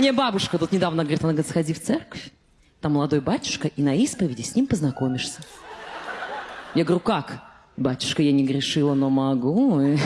Мне бабушка тут недавно говорит, она говорит, сходи в церковь, там молодой батюшка, и на исповеди с ним познакомишься. Я говорю, как? Батюшка, я не грешила, но могу.